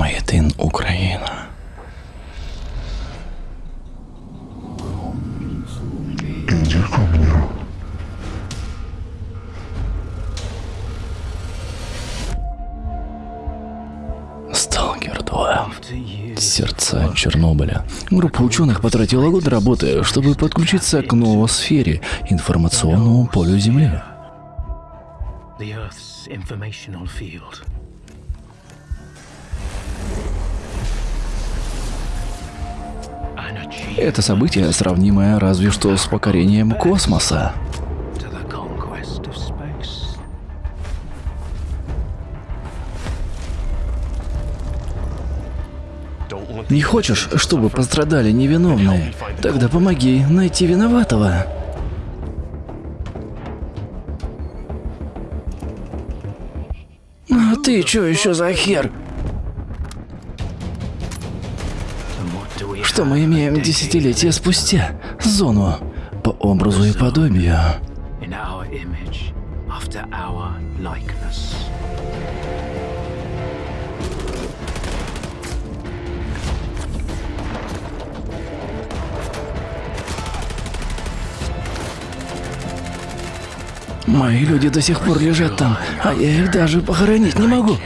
Маятин Україна. Иди ко мне. Сталкер 2. Сердца Чернобыля. Группа ученых потратила год работы, чтобы подключиться к новосфере, информационному полю Земли. Это событие, сравнимое разве что с покорением космоса. Не хочешь, чтобы пострадали невиновные? Тогда помоги найти виноватого. А ты чё еще за хер? Что мы имеем десятилетия спустя? Зону по образу и подобию. Мои люди до сих пор лежат там, а я их даже похоронить не могу.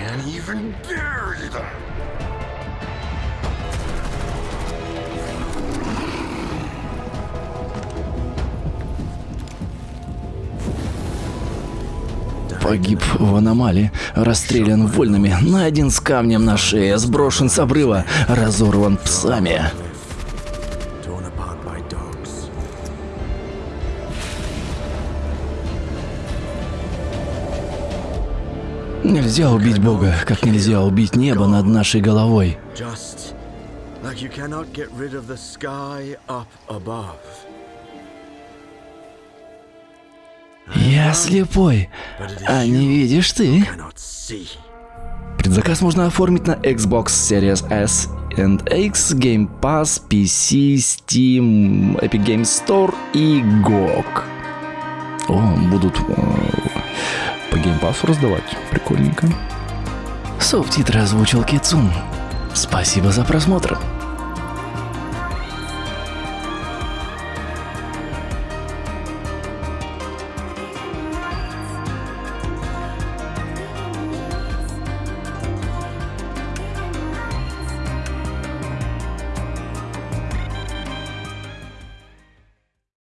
Погиб в аномалии, расстрелян вольными, найден с камнем на шее, сброшен с обрыва, разорван псами. Нельзя убить Бога, как нельзя убить небо над нашей головой. Just like you cannot get rid of the sky up above. Я слепой, а не видишь ты? Предзаказ можно оформить на Xbox Series S and X, Game Pass, PC, Steam, Epic Games Store и GOG. О, будут э, по Game Pass раздавать. Прикольненько. Субтитры озвучил Кицун. Спасибо за просмотр.